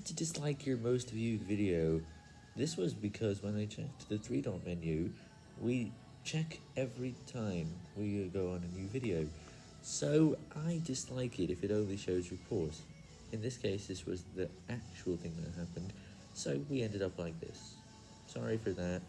had to dislike your most viewed video. This was because when I checked the three dot menu, we check every time we go on a new video. So I dislike it if it only shows reports. In this case, this was the actual thing that happened, so we ended up like this. Sorry for that.